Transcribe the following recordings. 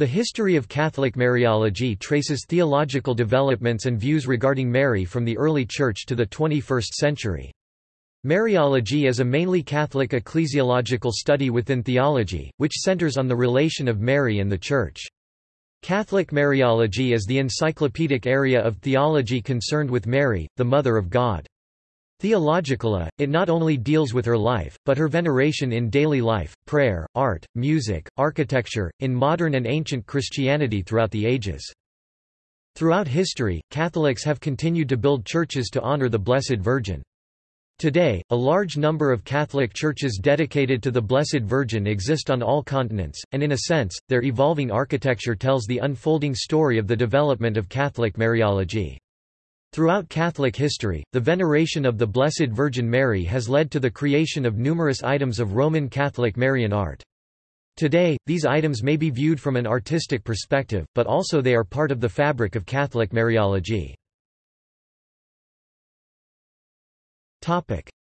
The history of Catholic Mariology traces theological developments and views regarding Mary from the early Church to the 21st century. Mariology is a mainly Catholic ecclesiological study within theology, which centers on the relation of Mary and the Church. Catholic Mariology is the encyclopedic area of theology concerned with Mary, the Mother of God. Theologically, it not only deals with her life, but her veneration in daily life, prayer, art, music, architecture, in modern and ancient Christianity throughout the ages. Throughout history, Catholics have continued to build churches to honor the Blessed Virgin. Today, a large number of Catholic churches dedicated to the Blessed Virgin exist on all continents, and in a sense, their evolving architecture tells the unfolding story of the development of Catholic Mariology. Throughout Catholic history, the veneration of the Blessed Virgin Mary has led to the creation of numerous items of Roman Catholic Marian art. Today, these items may be viewed from an artistic perspective, but also they are part of the fabric of Catholic Mariology.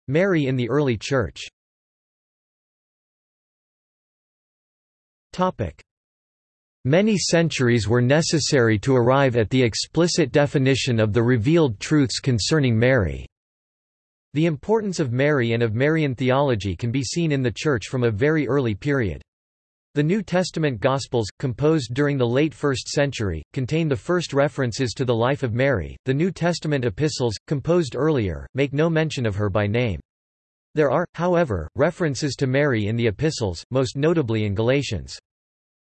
Mary in the early Church Many centuries were necessary to arrive at the explicit definition of the revealed truths concerning Mary. The importance of Mary and of Marian theology can be seen in the Church from a very early period. The New Testament Gospels, composed during the late 1st century, contain the first references to the life of Mary. The New Testament epistles, composed earlier, make no mention of her by name. There are, however, references to Mary in the epistles, most notably in Galatians.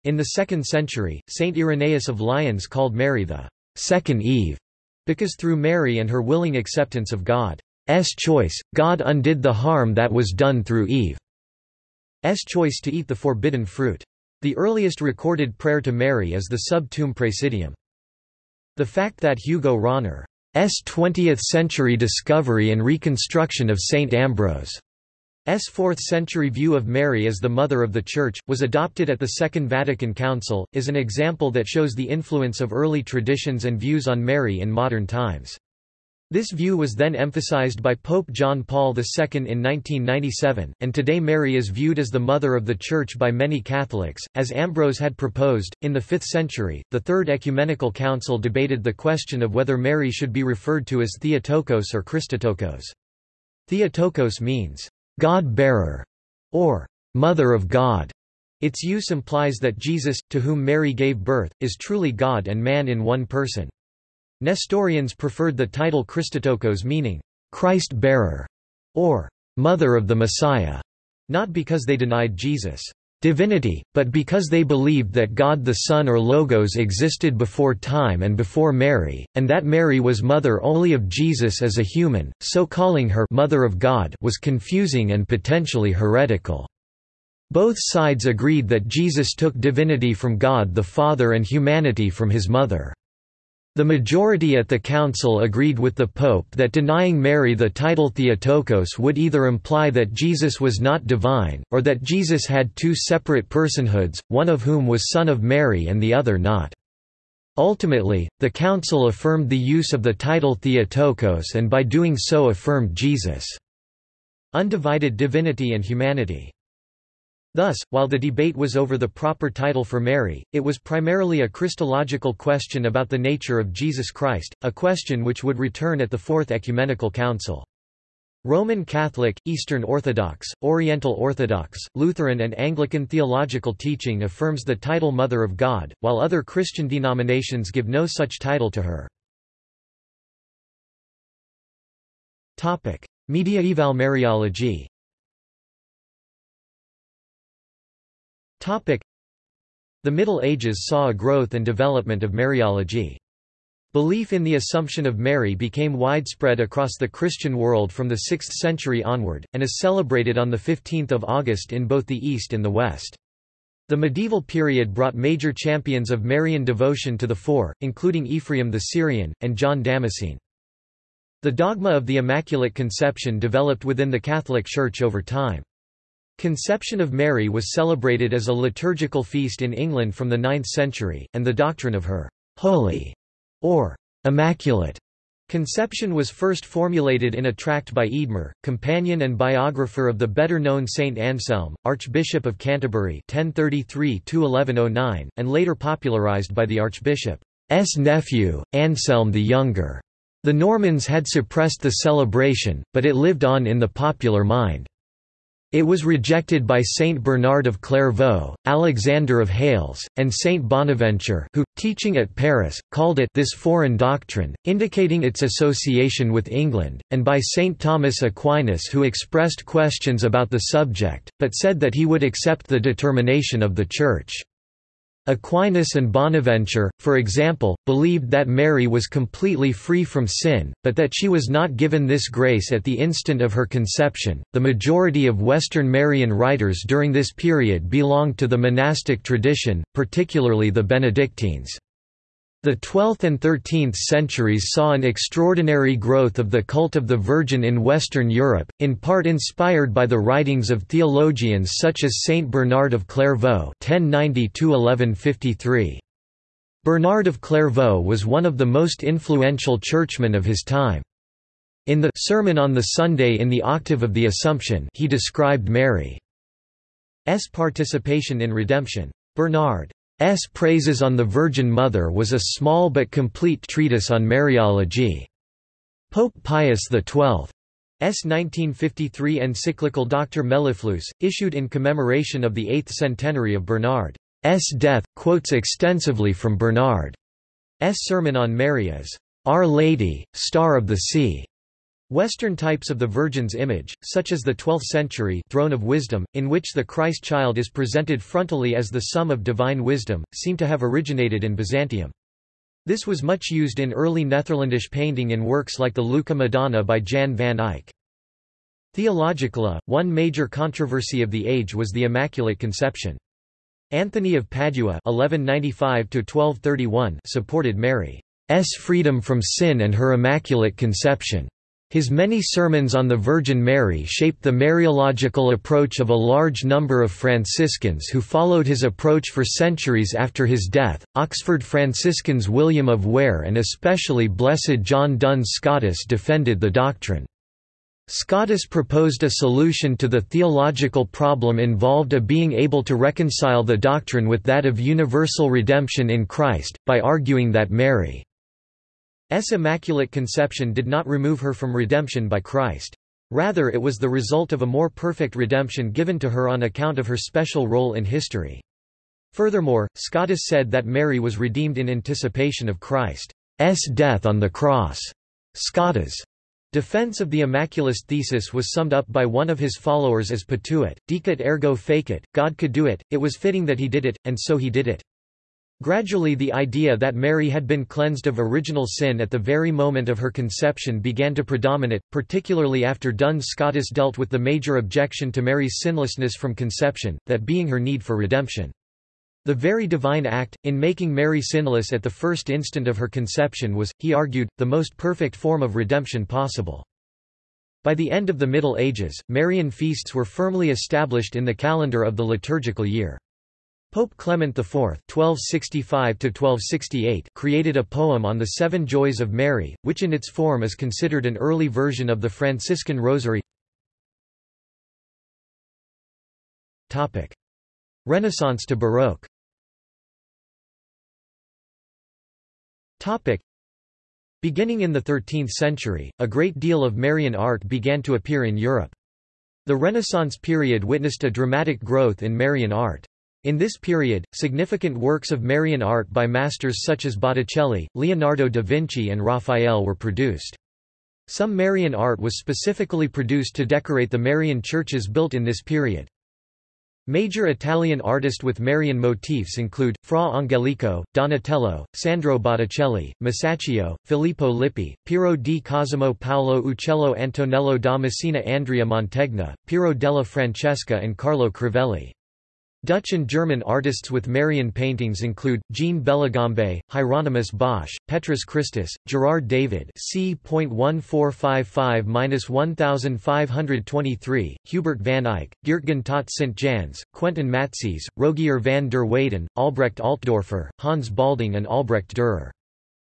In the 2nd century, Saint Irenaeus of Lyons called Mary the second Eve, because through Mary and her willing acceptance of God's choice, God undid the harm that was done through Eve's choice to eat the forbidden fruit. The earliest recorded prayer to Mary is the Sub Tuum Praesidium. The fact that Hugo Rahner's 20th-century discovery and reconstruction of St. Ambrose S. 4th-century view of Mary as the Mother of the Church, was adopted at the Second Vatican Council, is an example that shows the influence of early traditions and views on Mary in modern times. This view was then emphasized by Pope John Paul II in 1997, and today Mary is viewed as the Mother of the Church by many Catholics, as Ambrose had proposed. In the 5th century, the Third Ecumenical Council debated the question of whether Mary should be referred to as Theotokos or Christotokos. Theotokos means God-bearer, or Mother of God. Its use implies that Jesus, to whom Mary gave birth, is truly God and man in one person. Nestorians preferred the title Christotokos meaning, Christ-bearer, or Mother of the Messiah, not because they denied Jesus' divinity, but because they believed that God the Son or Logos existed before time and before Mary, and that Mary was mother only of Jesus as a human, so calling her Mother of God was confusing and potentially heretical. Both sides agreed that Jesus took divinity from God the Father and humanity from his mother. The majority at the council agreed with the Pope that denying Mary the title Theotokos would either imply that Jesus was not divine, or that Jesus had two separate personhoods, one of whom was son of Mary and the other not. Ultimately, the council affirmed the use of the title Theotokos and by doing so affirmed Jesus' undivided divinity and humanity. Thus, while the debate was over the proper title for Mary, it was primarily a Christological question about the nature of Jesus Christ, a question which would return at the Fourth Ecumenical Council. Roman Catholic, Eastern Orthodox, Oriental Orthodox, Lutheran and Anglican theological teaching affirms the title Mother of God, while other Christian denominations give no such title to her. Mediaeval Mariology The Middle Ages saw a growth and development of Mariology. Belief in the Assumption of Mary became widespread across the Christian world from the 6th century onward, and is celebrated on 15 August in both the East and the West. The medieval period brought major champions of Marian devotion to the fore, including Ephraim the Syrian, and John Damascene. The dogma of the Immaculate Conception developed within the Catholic Church over time. Conception of Mary was celebrated as a liturgical feast in England from the 9th century, and the doctrine of her holy or immaculate Conception was first formulated in a tract by Eadmer, companion and biographer of the better-known Saint Anselm, Archbishop of Canterbury 1033–1109, and later popularized by the Archbishop's nephew, Anselm the Younger. The Normans had suppressed the celebration, but it lived on in the popular mind. It was rejected by Saint Bernard of Clairvaux, Alexander of Hales, and Saint Bonaventure who, teaching at Paris, called it this foreign doctrine, indicating its association with England, and by Saint Thomas Aquinas who expressed questions about the subject, but said that he would accept the determination of the Church. Aquinas and Bonaventure, for example, believed that Mary was completely free from sin, but that she was not given this grace at the instant of her conception. The majority of Western Marian writers during this period belonged to the monastic tradition, particularly the Benedictines. The 12th and 13th centuries saw an extraordinary growth of the cult of the Virgin in Western Europe, in part inspired by the writings of theologians such as Saint Bernard of Clairvaux (1090–1153). Bernard of Clairvaux was one of the most influential churchmen of his time. In the Sermon on the Sunday in the Octave of the Assumption he described Mary's participation in redemption. Bernard S. Praises on the Virgin Mother was a small but complete treatise on Mariology. Pope Pius XII's 1953 encyclical Doctor Mellifluus, issued in commemoration of the eighth centenary of Bernard's death, quotes extensively from Bernard's sermon on Mary as, Our Lady, Star of the Sea. Western types of the Virgin's image, such as the 12th-century Throne of Wisdom, in which the Christ child is presented frontally as the sum of divine wisdom, seem to have originated in Byzantium. This was much used in early Netherlandish painting in works like the Lucca Madonna by Jan van Eyck. Theologically, one major controversy of the age was the Immaculate Conception. Anthony of Padua (1195–1231) supported Mary's freedom from sin and her Immaculate Conception. His many sermons on the Virgin Mary shaped the Mariological approach of a large number of Franciscans who followed his approach for centuries after his death. Oxford Franciscans William of Ware and especially Blessed John Duns Scotus defended the doctrine. Scotus proposed a solution to the theological problem involved of being able to reconcile the doctrine with that of universal redemption in Christ, by arguing that Mary Immaculate Conception did not remove her from redemption by Christ. Rather it was the result of a more perfect redemption given to her on account of her special role in history. Furthermore, Scotus said that Mary was redeemed in anticipation of Christ's death on the cross. Scotus' defense of the Immaculist thesis was summed up by one of his followers as potuit, decuit ergo fecit, God could do it, it was fitting that he did it, and so he did it. Gradually the idea that Mary had been cleansed of original sin at the very moment of her conception began to predominate, particularly after Duns Scotus dealt with the major objection to Mary's sinlessness from conception, that being her need for redemption. The very divine act, in making Mary sinless at the first instant of her conception was, he argued, the most perfect form of redemption possible. By the end of the Middle Ages, Marian feasts were firmly established in the calendar of the liturgical year. Pope Clement IV (1265–1268) created a poem on the Seven Joys of Mary, which in its form is considered an early version of the Franciscan Rosary. Topic: Renaissance to Baroque. Topic: Beginning in the 13th century, a great deal of Marian art began to appear in Europe. The Renaissance period witnessed a dramatic growth in Marian art. In this period, significant works of Marian art by masters such as Botticelli, Leonardo da Vinci and Raphael were produced. Some Marian art was specifically produced to decorate the Marian churches built in this period. Major Italian artists with Marian motifs include, Fra Angelico, Donatello, Sandro Botticelli, Masaccio, Filippo Lippi, Piero di Cosimo Paolo Uccello Antonello da Messina Andrea Mantegna, Piero della Francesca and Carlo Crivelli. Dutch and German artists with Marian paintings include, Jean Bellegambe, Hieronymus Bosch, Petrus Christus, Gerard David c.1455-1523, Hubert van Eyck, Geertgen tot St. Jans, Quentin Matsys, Rogier van der Weyden, Albrecht Altdorfer, Hans Baldung and Albrecht Dürer.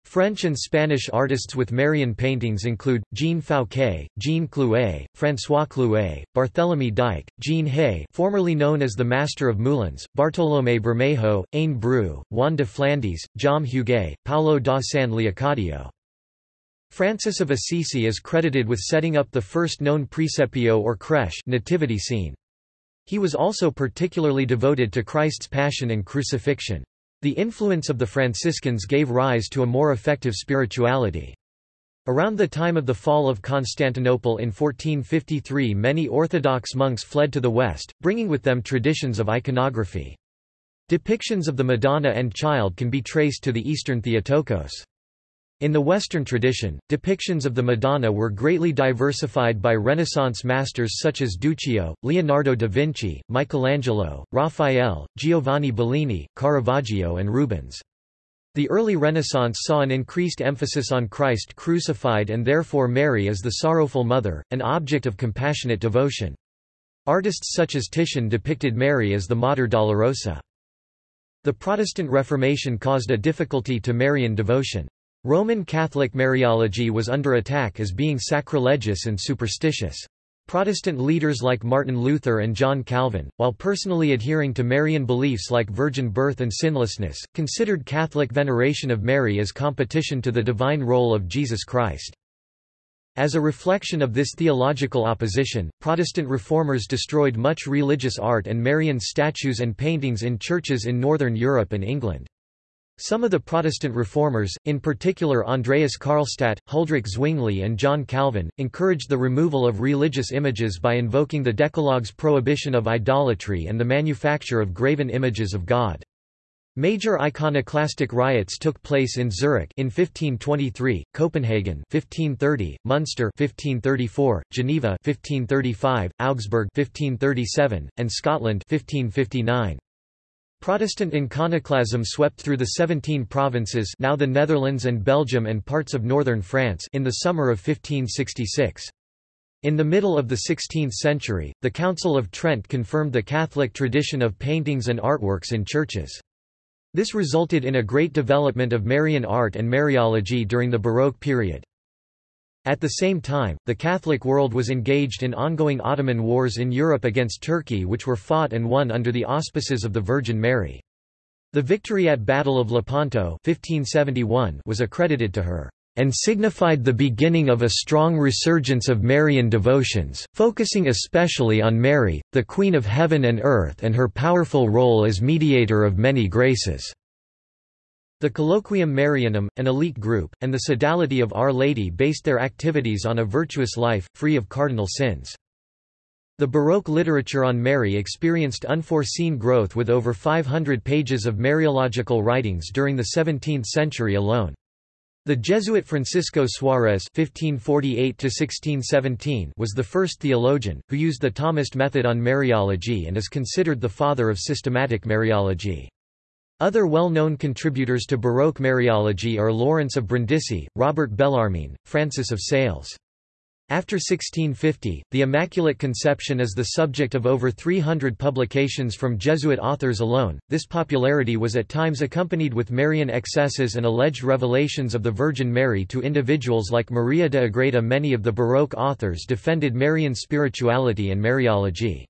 French and Spanish artists with Marian paintings include, Jean Fouquet, Jean Clouet, François Clouet, Barthélemy d'Eyck, Jean Hey formerly known as the Master of Moulins, Bartolomé Bermejo, Ayne Bru, Juan de Flandes, Jaume Huguet, Paolo da San Leocadio. Francis of Assisi is credited with setting up the first known presepio or crèche nativity scene. He was also particularly devoted to Christ's Passion and Crucifixion. The influence of the Franciscans gave rise to a more effective spirituality. Around the time of the fall of Constantinople in 1453 many Orthodox monks fled to the west, bringing with them traditions of iconography. Depictions of the Madonna and Child can be traced to the Eastern Theotokos. In the Western tradition, depictions of the Madonna were greatly diversified by Renaissance masters such as Duccio, Leonardo da Vinci, Michelangelo, Raphael, Giovanni Bellini, Caravaggio and Rubens. The early Renaissance saw an increased emphasis on Christ crucified and therefore Mary as the sorrowful mother, an object of compassionate devotion. Artists such as Titian depicted Mary as the Mater Dolorosa. The Protestant Reformation caused a difficulty to Marian devotion. Roman Catholic Mariology was under attack as being sacrilegious and superstitious. Protestant leaders like Martin Luther and John Calvin, while personally adhering to Marian beliefs like virgin birth and sinlessness, considered Catholic veneration of Mary as competition to the divine role of Jesus Christ. As a reflection of this theological opposition, Protestant reformers destroyed much religious art and Marian statues and paintings in churches in Northern Europe and England. Some of the Protestant reformers, in particular Andreas Karlstadt, Huldrych Zwingli and John Calvin, encouraged the removal of religious images by invoking the Decalogue's prohibition of idolatry and the manufacture of graven images of God. Major iconoclastic riots took place in Zurich in 1523, Copenhagen 1530, Munster 1534, Geneva 1535, Augsburg 1537, and Scotland 1559. Protestant iconoclasm swept through the 17 provinces now the Netherlands and Belgium and parts of northern France in the summer of 1566. In the middle of the 16th century, the Council of Trent confirmed the Catholic tradition of paintings and artworks in churches. This resulted in a great development of Marian art and Mariology during the Baroque period. At the same time, the Catholic world was engaged in ongoing Ottoman wars in Europe against Turkey which were fought and won under the auspices of the Virgin Mary. The victory at Battle of Lepanto 1571 was accredited to her and signified the beginning of a strong resurgence of Marian devotions, focusing especially on Mary, the Queen of Heaven and Earth and her powerful role as mediator of many graces. The Colloquium Marianum, an elite group, and the Sodality of Our Lady based their activities on a virtuous life, free of cardinal sins. The Baroque literature on Mary experienced unforeseen growth with over 500 pages of Mariological writings during the 17th century alone. The Jesuit Francisco Suarez (1548–1617) was the first theologian who used the Thomist method on Mariology and is considered the father of systematic Mariology. Other well-known contributors to Baroque Mariology are Lawrence of Brindisi, Robert Bellarmine, Francis of Sales. After 1650, the Immaculate Conception is the subject of over 300 publications from Jesuit authors alone. This popularity was at times accompanied with Marian excesses and alleged revelations of the Virgin Mary to individuals like Maria de Agreda. Many of the Baroque authors defended Marian spirituality and Mariology.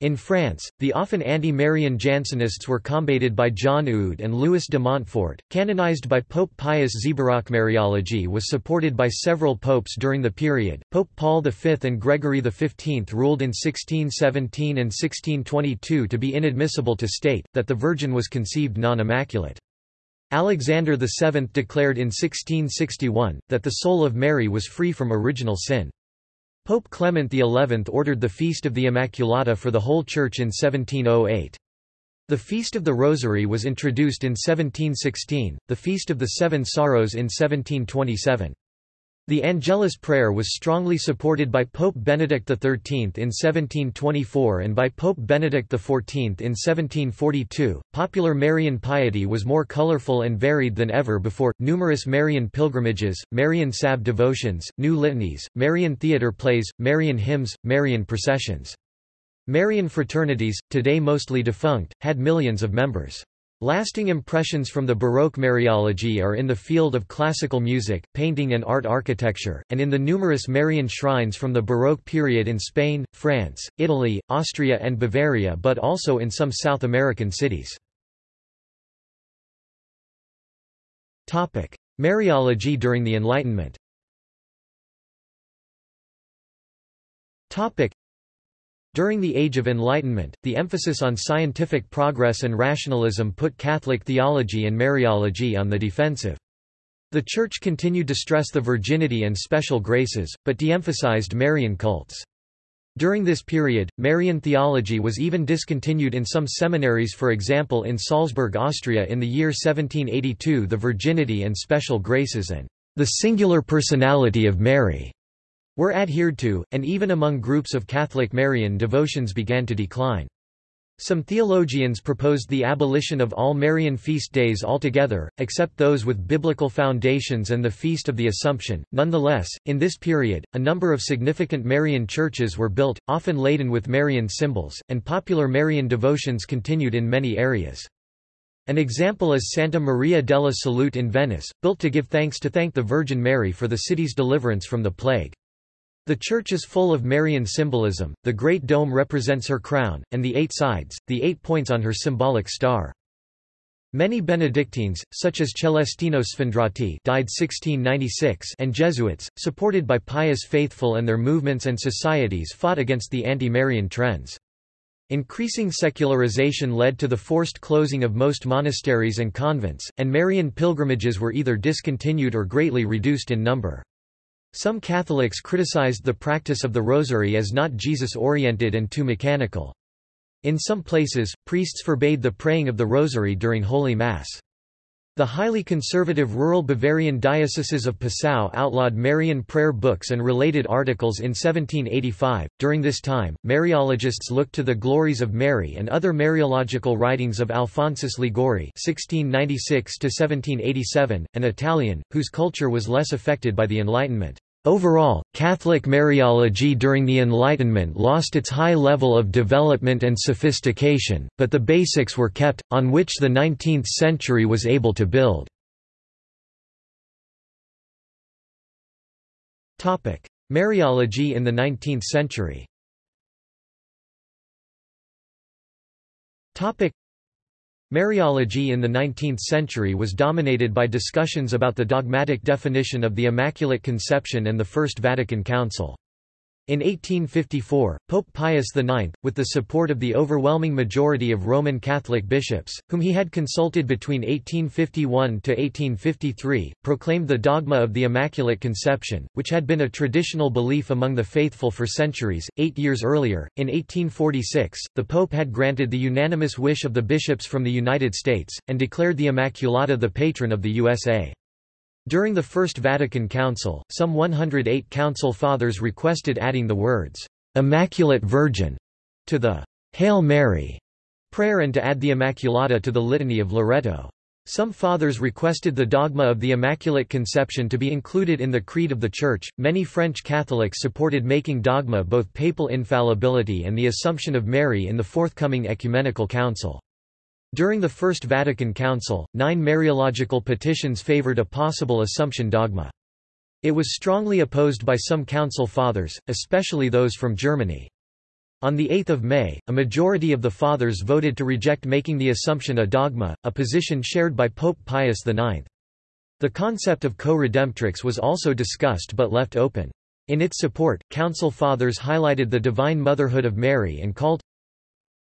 In France, the often anti-Marian Jansenists were combated by John Eudes and Louis de Montfort. Canonized by Pope Pius Baroque Mariology was supported by several popes during the period. Pope Paul V and Gregory XV ruled in 1617 and 1622 to be inadmissible to state that the Virgin was conceived non-immaculate. Alexander VII declared in 1661 that the soul of Mary was free from original sin. Pope Clement XI ordered the Feast of the Immaculata for the whole Church in 1708. The Feast of the Rosary was introduced in 1716, the Feast of the Seven Sorrows in 1727. The Angelus prayer was strongly supported by Pope Benedict XIII in 1724 and by Pope Benedict XIV in 1742. Popular Marian piety was more colorful and varied than ever before. Numerous Marian pilgrimages, Marian salve devotions, new litanies, Marian theatre plays, Marian hymns, Marian processions. Marian fraternities, today mostly defunct, had millions of members. Lasting impressions from the Baroque Mariology are in the field of classical music, painting and art architecture, and in the numerous Marian shrines from the Baroque period in Spain, France, Italy, Austria and Bavaria but also in some South American cities. Mariology during the Enlightenment during the Age of Enlightenment, the emphasis on scientific progress and rationalism put Catholic theology and Mariology on the defensive. The Church continued to stress the virginity and special graces, but de-emphasized Marian cults. During this period, Marian theology was even discontinued in some seminaries for example in Salzburg Austria in the year 1782 the virginity and special graces and the singular personality of Mary were adhered to, and even among groups of Catholic Marian devotions began to decline. Some theologians proposed the abolition of all Marian feast days altogether, except those with biblical foundations and the Feast of the Assumption. Nonetheless, in this period, a number of significant Marian churches were built, often laden with Marian symbols, and popular Marian devotions continued in many areas. An example is Santa Maria della Salute in Venice, built to give thanks to thank the Virgin Mary for the city's deliverance from the plague. The church is full of Marian symbolism, the great dome represents her crown, and the eight sides, the eight points on her symbolic star. Many Benedictines, such as Celestino Sfondrati died 1696 and Jesuits, supported by pious faithful and their movements and societies fought against the anti-Marian trends. Increasing secularization led to the forced closing of most monasteries and convents, and Marian pilgrimages were either discontinued or greatly reduced in number. Some Catholics criticized the practice of the rosary as not Jesus-oriented and too mechanical. In some places, priests forbade the praying of the rosary during Holy Mass. The highly conservative rural Bavarian dioceses of Passau outlawed Marian prayer books and related articles in 1785. During this time, Mariologists looked to the glories of Mary and other Mariological writings of Alphonsus Liguori (1696–1787), an Italian whose culture was less affected by the Enlightenment. Overall, Catholic Mariology during the Enlightenment lost its high level of development and sophistication, but the basics were kept, on which the 19th century was able to build. Mariology in the 19th century Mariology in the 19th century was dominated by discussions about the dogmatic definition of the Immaculate Conception and the First Vatican Council. In 1854, Pope Pius IX, with the support of the overwhelming majority of Roman Catholic bishops, whom he had consulted between 1851 to 1853, proclaimed the dogma of the Immaculate Conception, which had been a traditional belief among the faithful for centuries. Eight years earlier, in 1846, the Pope had granted the unanimous wish of the bishops from the United States, and declared the Immaculata the patron of the USA. During the First Vatican Council, some 108 Council Fathers requested adding the words, "'Immaculate Virgin' to the "'Hail Mary' prayer and to add the Immaculata to the Litany of Loreto. Some fathers requested the dogma of the Immaculate Conception to be included in the Creed of the Church. Many French Catholics supported making dogma both papal infallibility and the Assumption of Mary in the forthcoming Ecumenical Council. During the First Vatican Council, nine Mariological petitions favored a possible Assumption dogma. It was strongly opposed by some Council Fathers, especially those from Germany. On 8 May, a majority of the Fathers voted to reject making the Assumption a dogma, a position shared by Pope Pius IX. The concept of co-redemptrix was also discussed but left open. In its support, Council Fathers highlighted the divine motherhood of Mary and called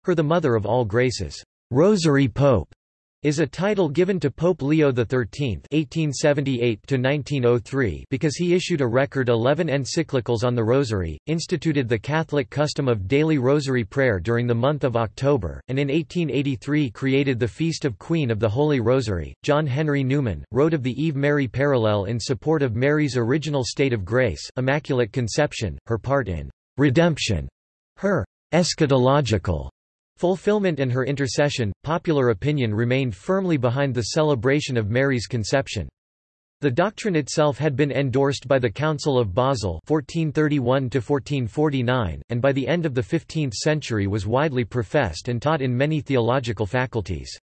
her the mother of all graces. Rosary Pope is a title given to Pope Leo XIII (1878–1903) because he issued a record 11 encyclicals on the Rosary, instituted the Catholic custom of daily Rosary prayer during the month of October, and in 1883 created the Feast of Queen of the Holy Rosary. John Henry Newman wrote of the Eve Mary parallel in support of Mary's original state of grace, Immaculate Conception, her part in redemption, her eschatological fulfillment and her intercession, popular opinion remained firmly behind the celebration of Mary's conception. The doctrine itself had been endorsed by the Council of Basel 1431 and by the end of the 15th century was widely professed and taught in many theological faculties.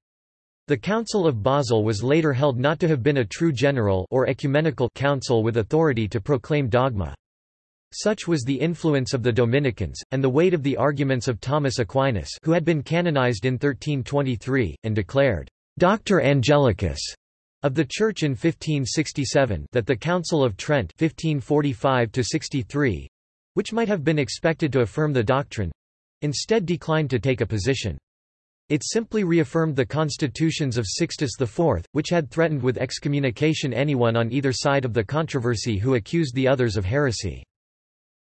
The Council of Basel was later held not to have been a true general or ecumenical council with authority to proclaim dogma. Such was the influence of the Dominicans, and the weight of the arguments of Thomas Aquinas who had been canonized in 1323, and declared, Doctor Angelicus of the Church in 1567 that the Council of Trent 1545 which might have been expected to affirm the doctrine, instead declined to take a position. It simply reaffirmed the constitutions of Sixtus IV, which had threatened with excommunication anyone on either side of the controversy who accused the others of heresy.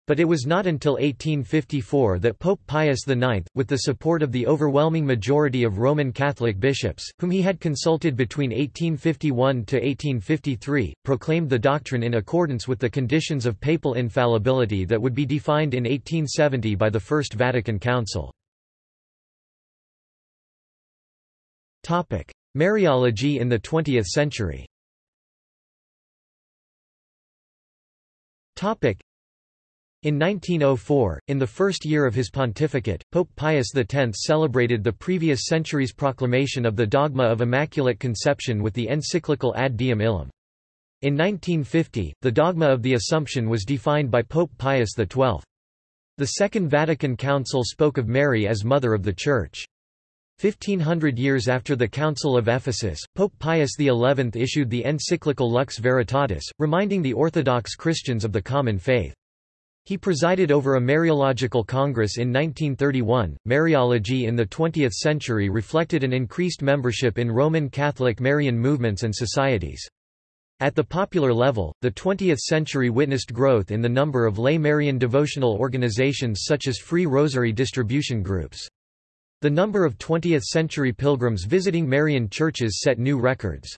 But it was not until 1854 that Pope Pius IX, with the support of the overwhelming majority of Roman Catholic bishops, whom he had consulted between 1851 to 1853, proclaimed the doctrine in accordance with the conditions of papal infallibility that would be defined in 1870 by the First Vatican Council. Mariology in the 20th century in 1904, in the first year of his pontificate, Pope Pius X celebrated the previous century's proclamation of the dogma of Immaculate Conception with the encyclical Ad Diem Illum. In 1950, the dogma of the Assumption was defined by Pope Pius XII. The Second Vatican Council spoke of Mary as Mother of the Church. 1500 years after the Council of Ephesus, Pope Pius XI issued the encyclical Lux Veritatis, reminding the Orthodox Christians of the common faith. He presided over a Mariological Congress in 1931. Mariology in the 20th century reflected an increased membership in Roman Catholic Marian movements and societies. At the popular level, the 20th century witnessed growth in the number of lay Marian devotional organizations such as free rosary distribution groups. The number of 20th-century pilgrims visiting Marian churches set new records.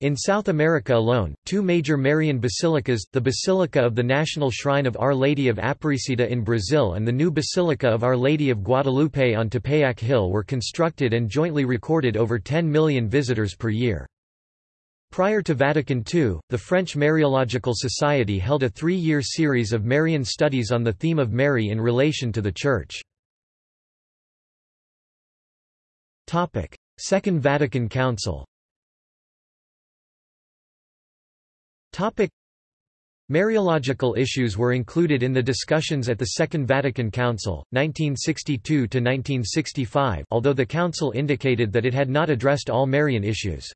In South America alone, two major Marian basilicas, the Basilica of the National Shrine of Our Lady of Aparecida in Brazil and the new Basilica of Our Lady of Guadalupe on Tepeyac Hill were constructed and jointly recorded over 10 million visitors per year. Prior to Vatican II, the French Mariological Society held a three-year series of Marian studies on the theme of Mary in relation to the Church. Second Vatican Council Topic Mariological issues were included in the discussions at the Second Vatican Council, 1962–1965 although the Council indicated that it had not addressed all Marian issues.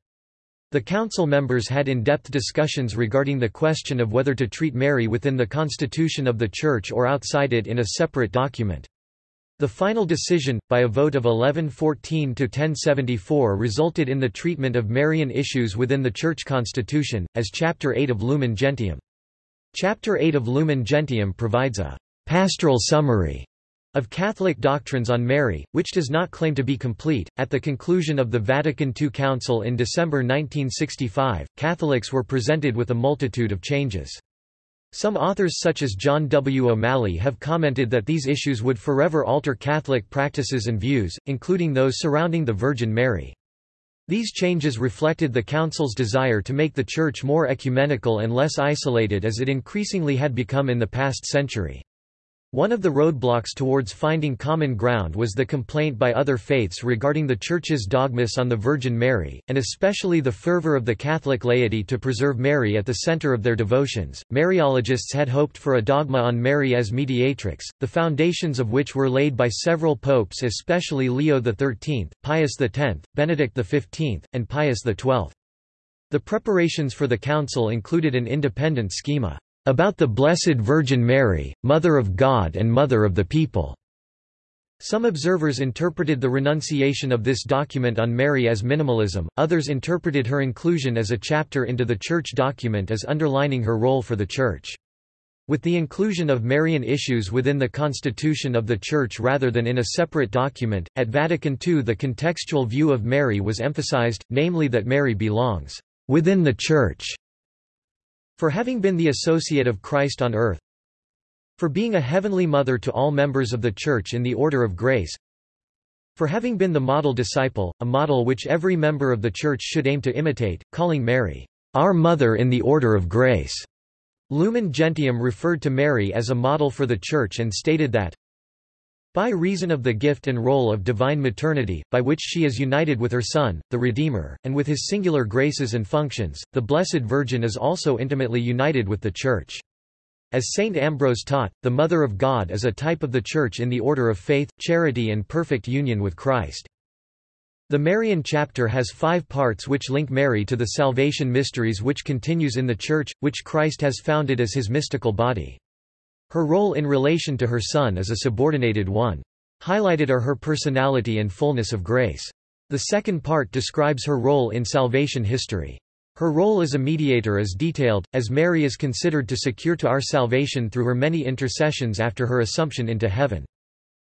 The Council members had in-depth discussions regarding the question of whether to treat Mary within the constitution of the Church or outside it in a separate document. The final decision, by a vote of 1114 to 1074 resulted in the treatment of Marian issues within the Church constitution, as Chapter 8 of Lumen Gentium. Chapter 8 of Lumen Gentium provides a pastoral summary of Catholic doctrines on Mary, which does not claim to be complete. At the conclusion of the Vatican II Council in December 1965, Catholics were presented with a multitude of changes. Some authors such as John W. O'Malley have commented that these issues would forever alter Catholic practices and views, including those surrounding the Virgin Mary. These changes reflected the Council's desire to make the Church more ecumenical and less isolated as it increasingly had become in the past century. One of the roadblocks towards finding common ground was the complaint by other faiths regarding the Church's dogmas on the Virgin Mary, and especially the fervor of the Catholic laity to preserve Mary at the center of their devotions. Mariologists had hoped for a dogma on Mary as mediatrix, the foundations of which were laid by several popes, especially Leo XIII, Pius X, Benedict XV, and Pius XII. The preparations for the council included an independent schema about the Blessed Virgin Mary, Mother of God and Mother of the People. Some observers interpreted the renunciation of this document on Mary as minimalism, others interpreted her inclusion as a chapter into the Church document as underlining her role for the Church. With the inclusion of Marian issues within the constitution of the Church rather than in a separate document, at Vatican II the contextual view of Mary was emphasized, namely that Mary belongs within the Church for having been the associate of Christ on earth For being a heavenly mother to all members of the Church in the order of grace For having been the model disciple, a model which every member of the Church should aim to imitate, calling Mary, "...our mother in the order of grace." Lumen Gentium referred to Mary as a model for the Church and stated that, By reason of the gift and role of divine maternity, by which she is united with her Son, the Redeemer, and with his singular graces and functions, the Blessed Virgin is also intimately united with the Church. As Saint Ambrose taught, the Mother of God is a type of the Church in the order of faith, charity and perfect union with Christ. The Marian chapter has five parts which link Mary to the salvation mysteries which continues in the Church, which Christ has founded as his mystical body. Her role in relation to her Son is a subordinated one. Highlighted are her personality and fullness of grace. The second part describes her role in salvation history. Her role as a mediator is detailed, as Mary is considered to secure to our salvation through her many intercessions after her assumption into heaven.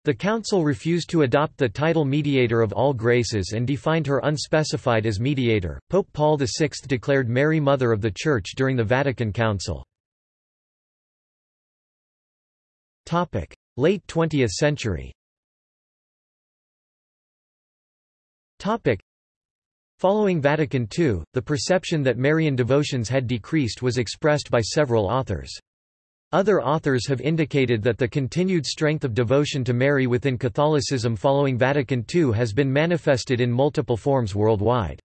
The Council refused to adopt the title Mediator of all graces and defined her unspecified as mediator. Pope Paul VI declared Mary Mother of the Church during the Vatican Council. Late 20th century Following Vatican II, the perception that Marian devotions had decreased was expressed by several authors. Other authors have indicated that the continued strength of devotion to Mary within Catholicism following Vatican II has been manifested in multiple forms worldwide.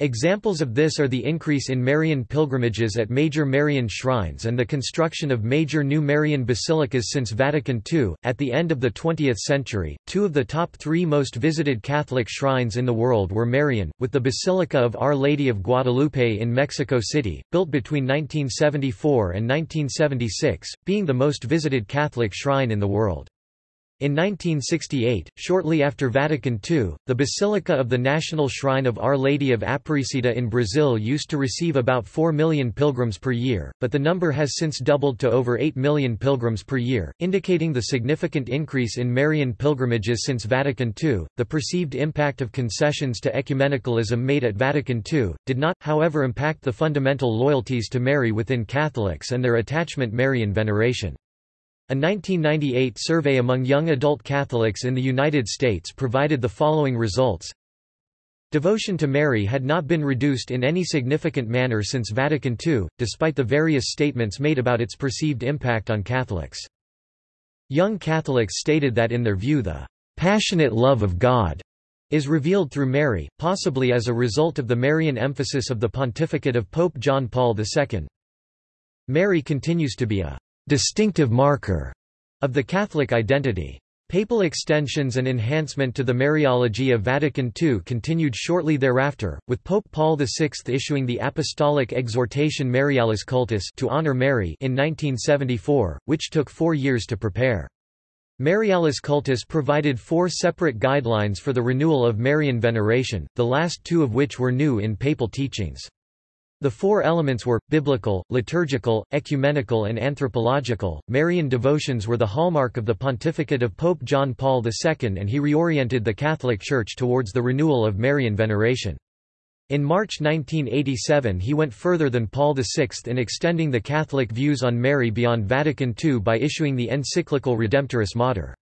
Examples of this are the increase in Marian pilgrimages at major Marian shrines and the construction of major new Marian basilicas since Vatican II. At the end of the 20th century, two of the top three most visited Catholic shrines in the world were Marian, with the Basilica of Our Lady of Guadalupe in Mexico City, built between 1974 and 1976, being the most visited Catholic shrine in the world. In 1968, shortly after Vatican II, the Basilica of the National Shrine of Our Lady of Aparecida in Brazil used to receive about 4 million pilgrims per year, but the number has since doubled to over 8 million pilgrims per year, indicating the significant increase in Marian pilgrimages since Vatican II. The perceived impact of concessions to ecumenicalism made at Vatican II did not, however, impact the fundamental loyalties to Mary within Catholics and their attachment Marian veneration. A 1998 survey among young adult Catholics in the United States provided the following results. Devotion to Mary had not been reduced in any significant manner since Vatican II, despite the various statements made about its perceived impact on Catholics. Young Catholics stated that in their view the passionate love of God is revealed through Mary, possibly as a result of the Marian emphasis of the pontificate of Pope John Paul II. Mary continues to be a distinctive marker of the Catholic identity. Papal extensions and enhancement to the Mariology of Vatican II continued shortly thereafter, with Pope Paul VI issuing the apostolic exhortation Marialis Cultus to honor Mary in 1974, which took four years to prepare. Marialis Cultus provided four separate guidelines for the renewal of Marian veneration, the last two of which were new in papal teachings. The four elements were, biblical, liturgical, ecumenical and anthropological. Marian devotions were the hallmark of the pontificate of Pope John Paul II and he reoriented the Catholic Church towards the renewal of Marian veneration. In March 1987 he went further than Paul VI in extending the Catholic views on Mary beyond Vatican II by issuing the encyclical Redemptoris Mater.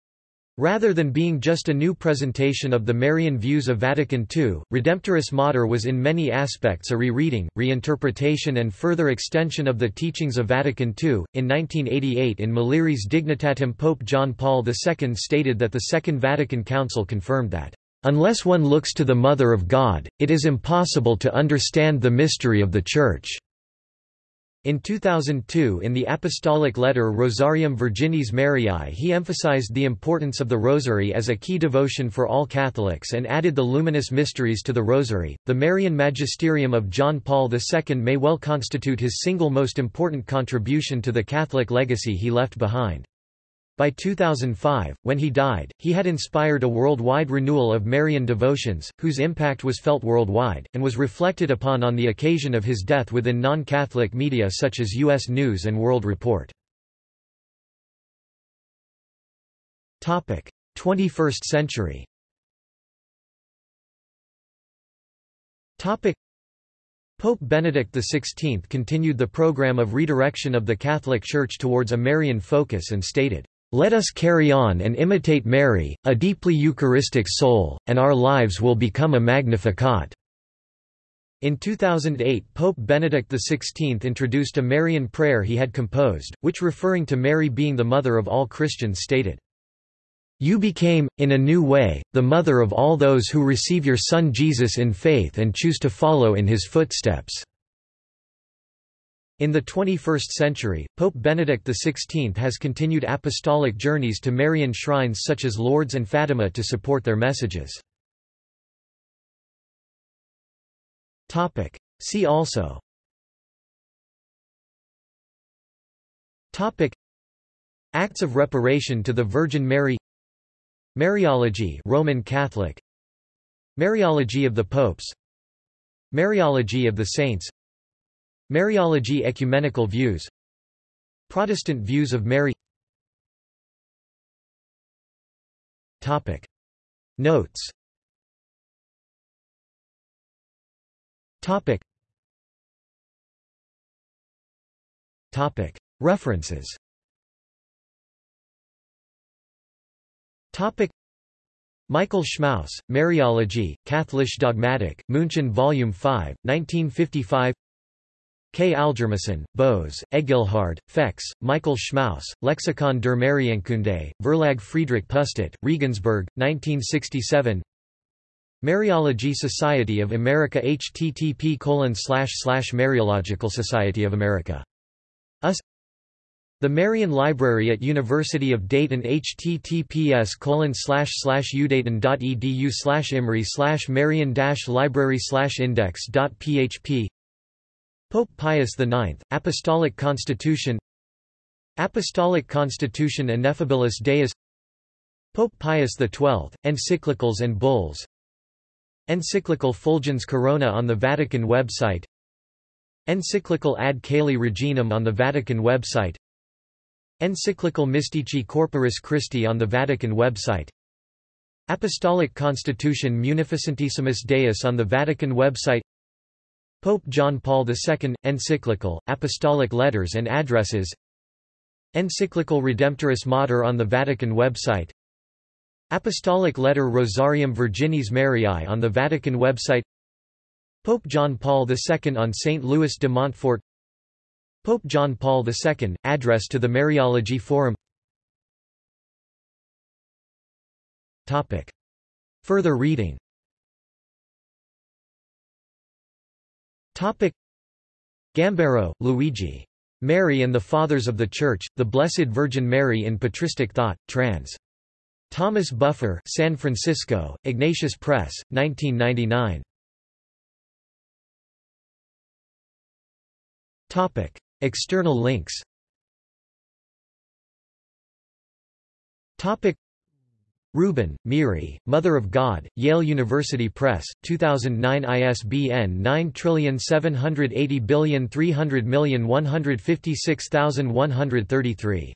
Rather than being just a new presentation of the Marian views of Vatican II, Redemptoris Mater was in many aspects a rereading, reinterpretation and further extension of the teachings of Vatican II. In 1988 in Mulieris Dignitatem Pope John Paul II stated that the Second Vatican Council confirmed that, "...unless one looks to the Mother of God, it is impossible to understand the mystery of the Church." In 2002 in the apostolic letter Rosarium Virginis Mariae he emphasized the importance of the Rosary as a key devotion for all Catholics and added the luminous mysteries to the Rosary. The Marian Magisterium of John Paul II may well constitute his single most important contribution to the Catholic legacy he left behind. By 2005, when he died, he had inspired a worldwide renewal of Marian devotions, whose impact was felt worldwide, and was reflected upon on the occasion of his death within non-Catholic media such as U.S. News & World Report. 21st century Pope Benedict XVI continued the program of redirection of the Catholic Church towards a Marian focus and stated, let us carry on and imitate Mary, a deeply Eucharistic soul, and our lives will become a Magnificat. In 2008 Pope Benedict XVI introduced a Marian prayer he had composed, which referring to Mary being the mother of all Christians stated, You became, in a new way, the mother of all those who receive your Son Jesus in faith and choose to follow in his footsteps." In the 21st century, Pope Benedict XVI has continued apostolic journeys to Marian shrines such as Lourdes and Fatima to support their messages. See also. Topic. Acts of reparation to the Virgin Mary. Mariology Roman Catholic. Mariology of the Popes. Mariology of the Saints Mariology ecumenical views. Protestant views of Mary. Topic. Notes. Topic. Topic. References. Topic. Michael Schmaus, Mariology, Katholische Dogmatik, München Volume 5, 1955 K. Algermissen, Bose, Egilhard, Feckes, Michael Schmaus, Lexikon der Marienkunde, Verlag Friedrich Pustet, Regensburg, 1967 Mariology Society of America http Mariological Society of America. US the Marian Library at University of Dayton https udayton.edu imri marian library index.php Pope Pius IX, Apostolic Constitution Apostolic Constitution Ineffabilis Deus Pope Pius XII, Encyclicals and Bulls Encyclical Fulgens Corona on the Vatican website Encyclical Ad Caeli Reginam on the Vatican website Encyclical Mystici Corporis Christi on the Vatican website Apostolic Constitution Munificentissimus Deus on the Vatican website Pope John Paul II, Encyclical, Apostolic Letters and Addresses. Encyclical Redemptoris Mater on the Vatican website. Apostolic Letter Rosarium Virginis Mariae on the Vatican website. Pope John Paul II on St. Louis de Montfort. Pope John Paul II, Address to the Mariology Forum. Topic. Further reading Topic. Gambero, Luigi. Mary and the Fathers of the Church, The Blessed Virgin Mary in Patristic Thought, trans. Thomas Buffer San Francisco, Ignatius Press, 1999. Topic. External links Topic Rubin, Miri, Mother of God, Yale University Press, 2009 ISBN 9780300156133